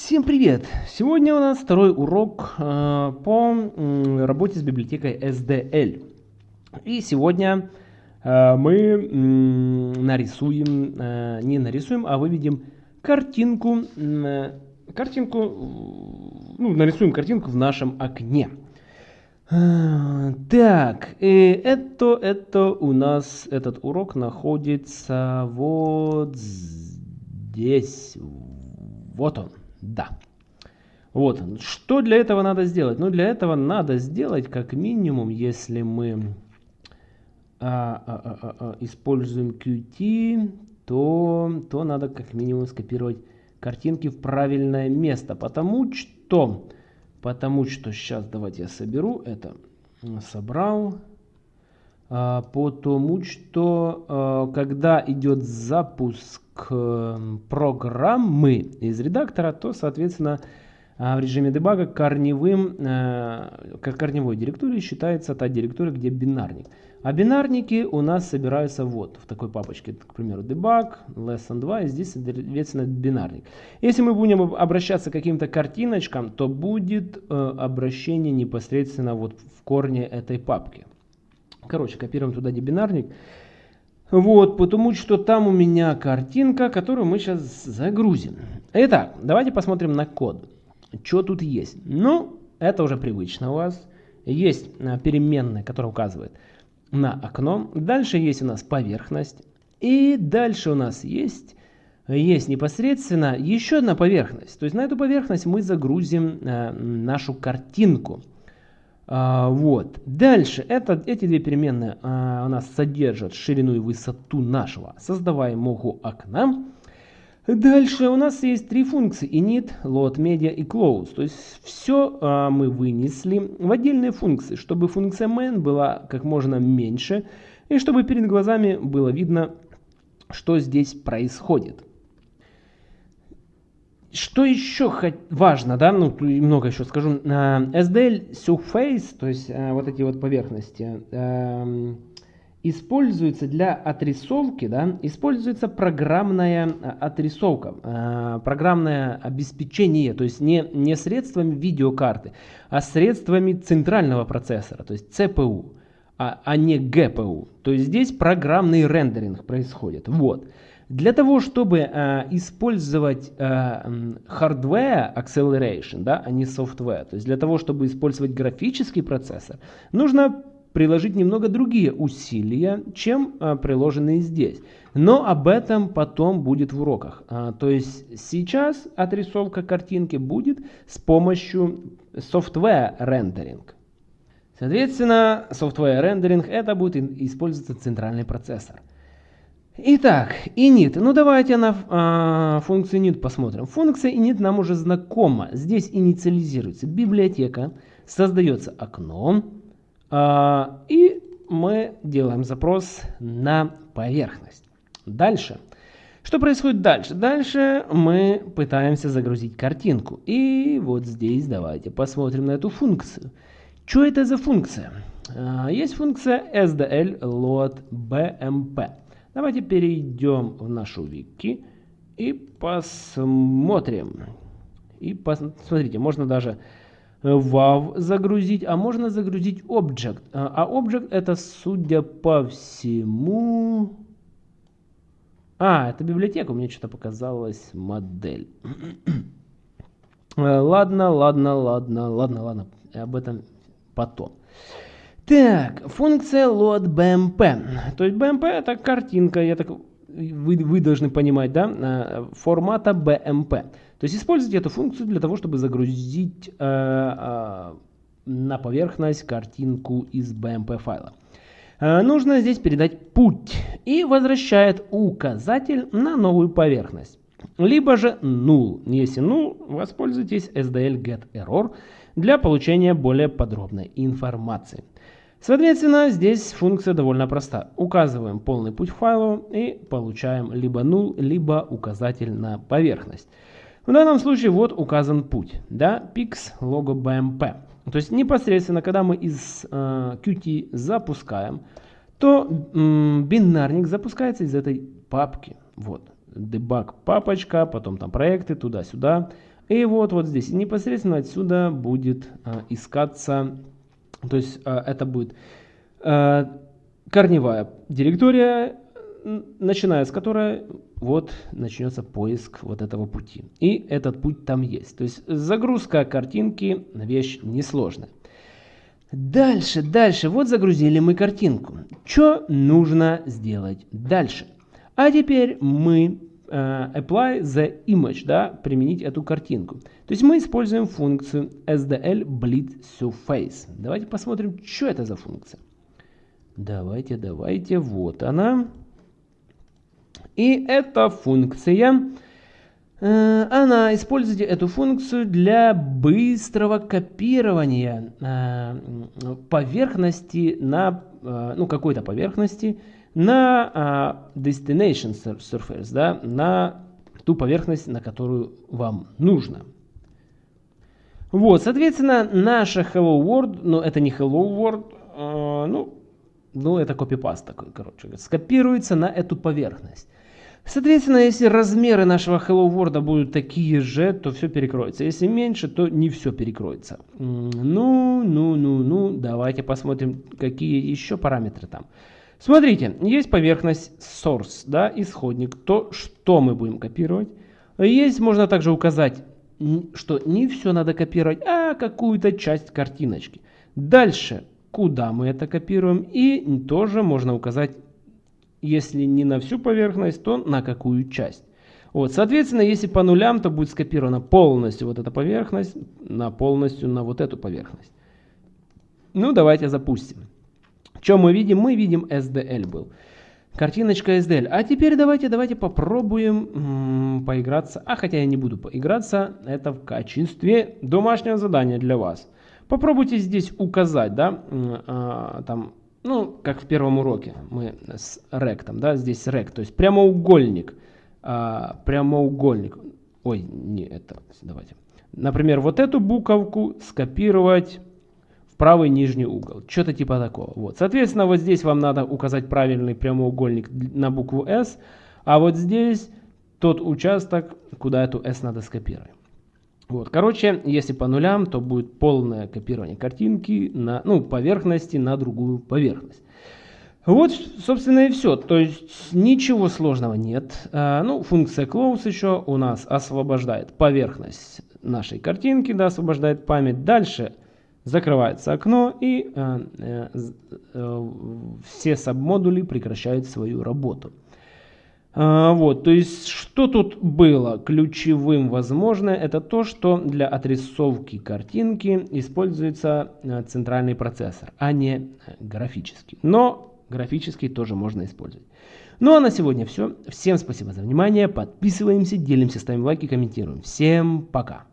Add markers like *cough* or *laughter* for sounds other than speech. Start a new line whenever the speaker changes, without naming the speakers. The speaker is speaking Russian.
Всем привет! Сегодня у нас второй урок э, по э, работе с библиотекой SDL. И сегодня э, мы нарисуем, э, не нарисуем, а выведем картинку, э, картинку, ну, нарисуем картинку в нашем окне. Э, так, и это, это у нас, этот урок находится вот здесь, вот он. Да. Вот. Что для этого надо сделать? Ну, для этого надо сделать, как минимум, если мы а, а, а, а, а используем Qt, то, то надо как минимум скопировать картинки в правильное место. Потому что, потому что, сейчас давайте я соберу это. Собрал. А, потому что, а, когда идет запуск программы из редактора, то, соответственно, а, в режиме дебага корневым, как корневой директорией считается та директория, где бинарник. А бинарники у нас собираются вот в такой папочке, к примеру, debug, lesson 2, и здесь, соответственно, бинарник. Если мы будем обращаться к каким-то картиночкам, то будет э, обращение непосредственно вот в корне этой папки. Короче, копируем туда дебинарник. Вот, потому что там у меня картинка, которую мы сейчас загрузим. Итак, давайте посмотрим на код. Что тут есть? Ну, это уже привычно у вас. Есть а, переменная, которая указывает на окно. Дальше есть у нас поверхность. И дальше у нас есть, есть непосредственно еще одна поверхность. То есть на эту поверхность мы загрузим э, нашу картинку. А, вот. Дальше это, эти две переменные а, у нас содержат ширину и высоту нашего создаваемого окна. Дальше у нас есть три функции init, load, media и close. То есть все а, мы вынесли в отдельные функции, чтобы функция main была как можно меньше и чтобы перед глазами было видно, что здесь происходит. Что еще важно, да, ну много еще скажу, SDL Surface, то есть э, вот эти вот поверхности, эм, используется для отрисовки, да, используется программная э, отрисовка, э, программное обеспечение, то есть не, не средствами видеокарты, а средствами центрального процессора, то есть CPU, а, а не GPU. То есть здесь программный рендеринг происходит. Вот. Для того, чтобы э, использовать э, hardware acceleration, да, а не software, то есть для того, чтобы использовать графический процессор, нужно приложить немного другие усилия, чем э, приложенные здесь. Но об этом потом будет в уроках. А, то есть сейчас отрисовка картинки будет с помощью software рендеринг. Соответственно, software рендеринг это будет использоваться центральный процессор. Итак, init. Ну давайте на а, функцию init посмотрим. Функция init нам уже знакома. Здесь инициализируется библиотека, создается окно, а, и мы делаем запрос на поверхность. Дальше. Что происходит дальше? Дальше мы пытаемся загрузить картинку. И вот здесь давайте посмотрим на эту функцию. Что это за функция? А, есть функция SDL load BMP. Давайте перейдем в нашу вики и посмотрим. И посмотрите, можно даже WAV э, загрузить, а можно загрузить Object. А, а Object это, судя по всему... А, это библиотека, мне что-то показалось модель. *clears throat* Э, ладно, ладно, ладно, ладно, ладно, об этом потом. Так, функция load BMP. То есть BMP это картинка, я так, вы, вы должны понимать, да, э, формата BMP. То есть используйте эту функцию для того, чтобы загрузить э, э, на поверхность картинку из BMP файла. Э, нужно здесь передать путь и возвращает указатель на новую поверхность. Либо же null. Если null, воспользуйтесь SDL get error для получения более подробной информации. Соответственно, здесь функция довольно проста. Указываем полный путь файлу и получаем либо null, либо указатель на поверхность. В данном случае вот указан путь, да, pix logo bmp. То есть непосредственно, когда мы из э, Qt запускаем, то м, бинарник запускается из этой папки. Вот, debug папочка, потом там проекты, туда-сюда. И вот, вот здесь непосредственно отсюда будет а, искаться, то есть а, это будет а, корневая директория, начиная с которой вот начнется поиск вот этого пути. И этот путь там есть. То есть загрузка картинки вещь несложная. Дальше, дальше. Вот загрузили мы картинку. Что нужно сделать дальше? А теперь мы apply the image, да, применить эту картинку. То есть мы используем функцию SDL bleed surface. Давайте посмотрим, что это за функция. Давайте, давайте, вот она. И эта функция, э, она использует эту функцию для быстрого копирования э, поверхности на, э, ну, какой-то поверхности на destination surface, да, на ту поверхность, на которую вам нужно. Вот, соответственно, наша Hello World, но это не Hello World, ну, ну, это копипаст такой, короче, скопируется на эту поверхность. Соответственно, если размеры нашего Hello World будут такие же, то все перекроется. Если меньше, то не все перекроется. Ну, ну, ну, ну, давайте посмотрим, какие еще параметры там. Смотрите, есть поверхность source, да, исходник, то, что мы будем копировать. Есть, можно также указать, что не все надо копировать, а какую-то часть картиночки. Дальше, куда мы это копируем, и тоже можно указать если не на всю поверхность, то на какую часть. Вот, соответственно, если по нулям, то будет скопирована полностью вот эта поверхность на полностью на вот эту поверхность. Ну, давайте запустим. Что мы видим? Мы видим SDL был. Картиночка SDL. А теперь давайте, давайте попробуем поиграться. А хотя я не буду поиграться, это в качестве домашнего задания для вас. Попробуйте здесь указать, да, а, там ну, как в первом уроке мы с ректом, да, здесь рект, то есть прямоугольник, а, прямоугольник, ой, не это, давайте. Например, вот эту буковку скопировать правый нижний угол, что-то типа такого. Вот, соответственно, вот здесь вам надо указать правильный прямоугольник на букву S, а вот здесь тот участок, куда эту S надо скопировать. Вот, короче, если по нулям, то будет полное копирование картинки на, ну, поверхности на другую поверхность. Вот, собственно, и все. То есть ничего сложного нет. А, ну, функция close еще у нас освобождает поверхность нашей картинки, да, освобождает память. Дальше закрывается окно и а, а, а, все сабмодули прекращают свою работу. А, вот, то есть, что тут было ключевым возможно, это то, что для отрисовки картинки используется э, центральный процессор, а не графический. Но графический тоже можно использовать. Ну а на сегодня все. Всем спасибо за внимание. Подписываемся, делимся, ставим лайки, комментируем. Всем пока.